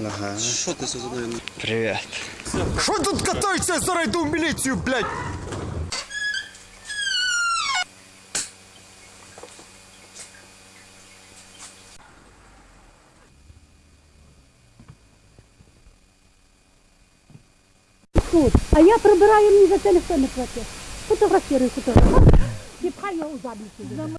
Ага. Що ти це за мною? Привіт. Що тут катаєшся? Зараз йду в міліцію, блядь! тут. А я прибираю, мені за це ніхто не платить. Фотографірую, фотографірую. І його у задницю.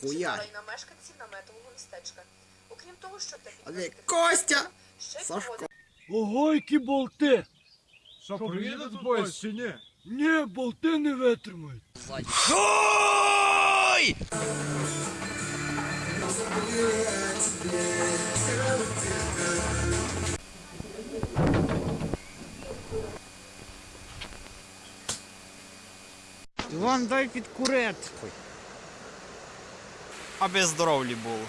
Хуярь. на мешканців наметового містечка. Окрім того, що та Але Костя! ще й Сашко. Ого, які болти! Що, приїде тут поїзд чи ні? Ні, болти не витримають. Іван, дай підкурити. Аби здоровлі було.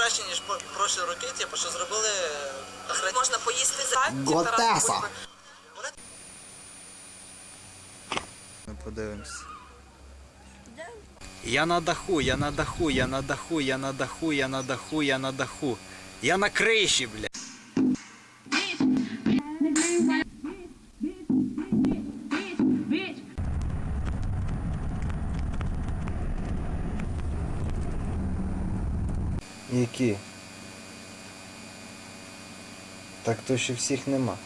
краще, ніж прошлі роки, типу, що зробили охран... можна поїсти за Готеса. Ми подивимось. Я на даху, я на даху, я на даху, я на даху, я на даху, я на даху. Я на криші, бля. Які? Так то ще всіх нема.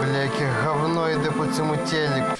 Бля, яке говно йде по цьому телеку.